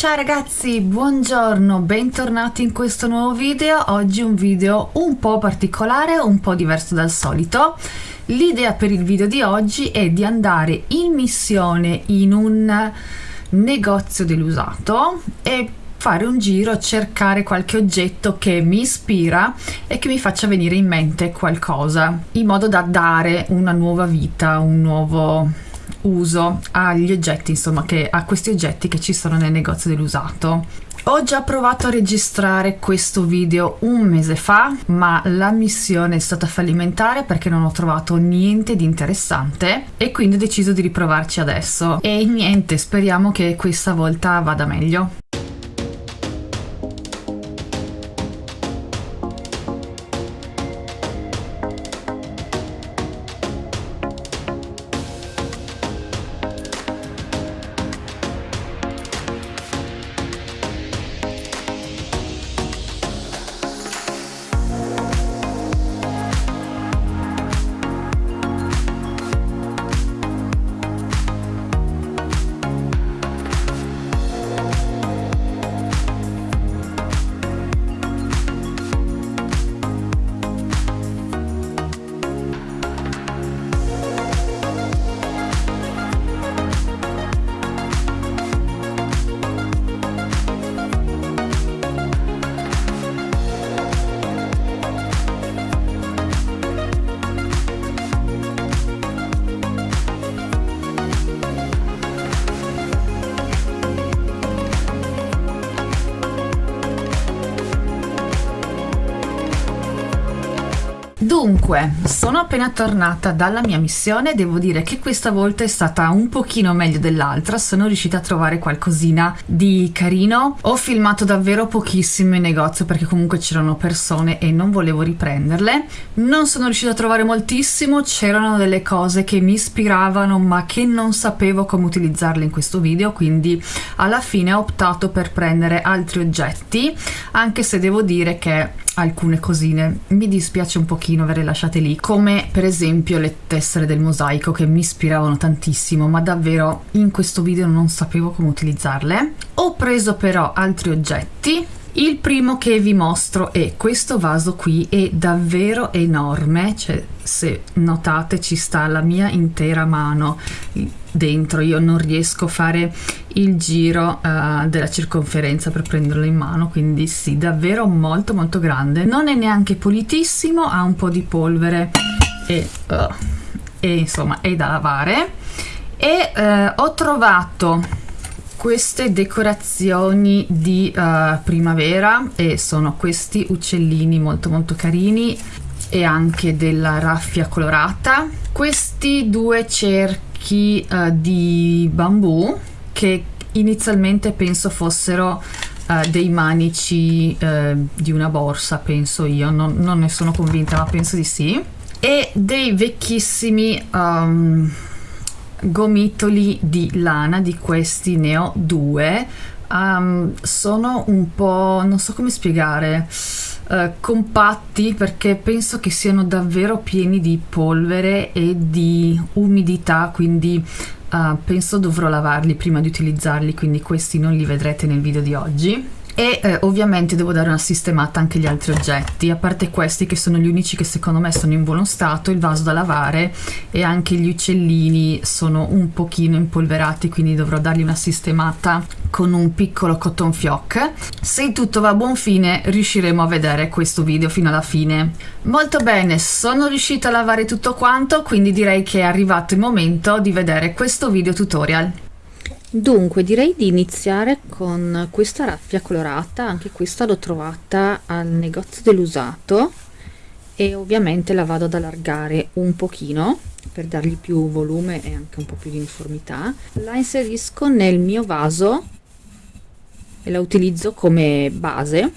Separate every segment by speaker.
Speaker 1: Ciao ragazzi, buongiorno, bentornati in questo nuovo video. Oggi un video un po' particolare, un po' diverso dal solito. L'idea per il video di oggi è di andare in missione in un negozio dell'usato e fare un giro, cercare qualche oggetto che mi ispira e che mi faccia venire in mente qualcosa, in modo da dare una nuova vita, un nuovo uso agli oggetti, insomma, che, a questi oggetti che ci sono nel negozio dell'usato. Ho già provato a registrare questo video un mese fa, ma la missione è stata fallimentare perché non ho trovato niente di interessante e quindi ho deciso di riprovarci adesso. E niente, speriamo che questa volta vada meglio. und Dunque, sono appena tornata dalla mia missione, devo dire che questa volta è stata un pochino meglio dell'altra, sono riuscita a trovare qualcosina di carino. Ho filmato davvero pochissimo in negozio perché comunque c'erano persone e non volevo riprenderle. Non sono riuscita a trovare moltissimo, c'erano delle cose che mi ispiravano ma che non sapevo come utilizzarle in questo video, quindi alla fine ho optato per prendere altri oggetti, anche se devo dire che alcune cosine. Mi dispiace un pochino averle lasciate lì come per esempio le tessere del mosaico che mi ispiravano tantissimo ma davvero in questo video non sapevo come utilizzarle. Ho preso però altri oggetti il primo che vi mostro è questo vaso qui, è davvero enorme, cioè se notate ci sta la mia intera mano dentro, io non riesco a fare il giro uh, della circonferenza per prenderlo in mano, quindi sì, davvero molto molto grande. Non è neanche pulitissimo, ha un po' di polvere e, uh, e insomma è da lavare. E uh, ho trovato queste decorazioni di uh, primavera e sono questi uccellini molto molto carini e anche della raffia colorata. Questi due cerchi uh, di bambù che inizialmente penso fossero uh, dei manici di una borsa penso io. Non, non, ne sono convinta ma penso di sì. E dei vecchissimi um, gomitoli di lana di questi ne ho due. Um, sono un po' non so come spiegare uh, compatti perché penso che siano davvero pieni di polvere e di umidità quindi uh, penso dovrò lavarli prima di utilizzarli quindi questi non li vedrete nel video di oggi e eh, ovviamente devo dare una sistemata anche agli altri oggetti a parte questi che sono gli unici che secondo me sono in buono stato il vaso da lavare e anche gli uccellini sono un pochino impolverati quindi dovrò dargli una sistemata con un piccolo cotton fioc. Se tutto va a buon fine riusciremo a vedere questo video fino alla fine. Molto bene sono riuscita a lavare tutto quanto quindi direi che è arrivato il momento di vedere questo video tutorial
Speaker 2: Dunque direi di iniziare con questa raffia colorata, anche questa l'ho trovata al negozio dell'usato e ovviamente la vado ad allargare un pochino per dargli più volume e anche un po' più di uniformità. La inserisco nel mio vaso e la utilizzo come base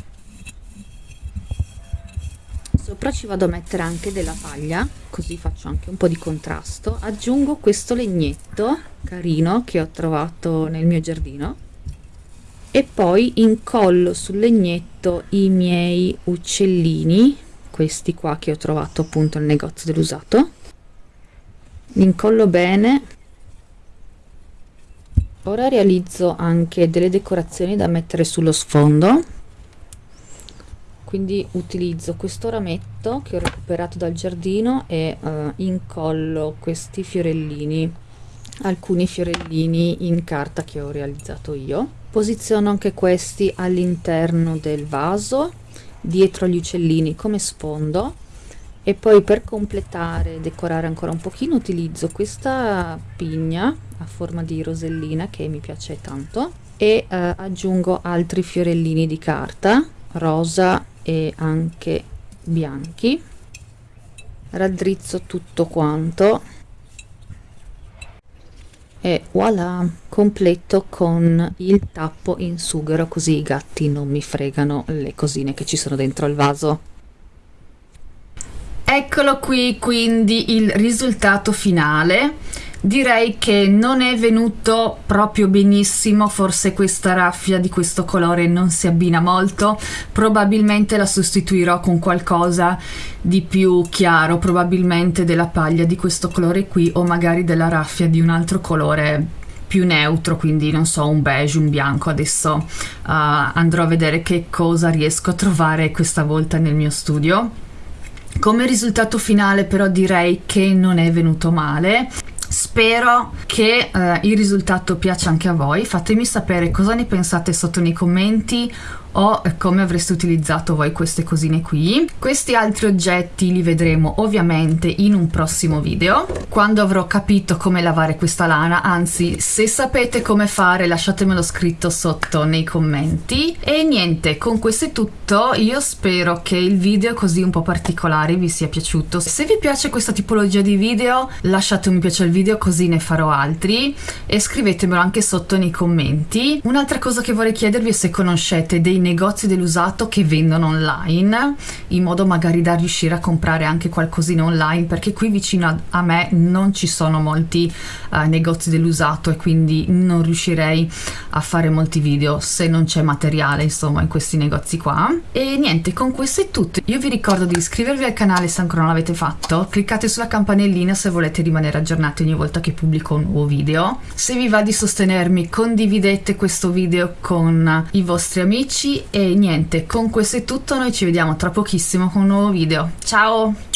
Speaker 2: sopra ci vado a mettere anche della paglia così faccio anche un po' di contrasto. Aggiungo questo legnetto carino che ho trovato nel mio giardino e poi incollo sul legnetto i miei uccellini questi qua che ho trovato appunto nel negozio dell'usato. Li incollo bene. Ora realizzo anche delle decorazioni da mettere sullo sfondo quindi utilizzo questo rametto che ho recuperato dal giardino e uh, incollo questi fiorellini alcuni fiorellini in carta che ho realizzato io. Posiziono anche questi all'interno del vaso dietro gli uccellini come sfondo. E poi per completare e decorare ancora un pochino utilizzo questa pigna a forma di rosellina che mi piace tanto e eh, aggiungo altri fiorellini di carta rosa e anche bianchi. Raddrizzo tutto quanto. E voilà completo con il tappo in sughero così i gatti non mi fregano le cosine che ci sono dentro il vaso.
Speaker 1: Eccolo qui quindi il risultato finale direi che non è venuto proprio benissimo forse questa raffia di questo colore non si abbina molto. Probabilmente la sostituirò con qualcosa di più chiaro probabilmente della paglia di questo colore qui o magari della raffia di un altro colore più neutro quindi non so un beige un bianco. Adesso uh, andrò a vedere che cosa riesco a trovare questa volta nel mio studio. Come risultato finale però direi che non è venuto male Spero che eh, il risultato piaccia anche a voi, fatemi sapere cosa ne pensate sotto nei commenti o come avreste utilizzato voi queste cosine qui. Questi altri oggetti li vedremo ovviamente in un prossimo video, quando avrò capito come lavare questa lana, anzi se sapete come fare lasciatemelo scritto sotto nei commenti. E niente, con questo è tutto, io spero che il video così un po' particolare vi sia piaciuto. Se vi piace questa tipologia di video lasciate un mi piace al video così ne farò altri e scrivetemelo anche sotto nei commenti. Un'altra cosa che vorrei chiedervi è se conoscete dei negozi dell'usato che vendono online in modo magari da riuscire a comprare anche qualcosina online perché qui vicino a, a me non ci sono molti uh, negozi dell'usato e quindi non riuscirei a fare molti video se non c'è materiale insomma in questi negozi qua. E niente con questo è tutto. Io vi ricordo di iscrivervi al canale se ancora non l'avete fatto cliccate sulla campanellina se volete rimanere aggiornati ogni volta che pubblico un nuovo video. Se vi va di sostenermi condividete questo video con i vostri amici e niente con questo è tutto noi ci vediamo tra pochissimo con un nuovo video. Ciao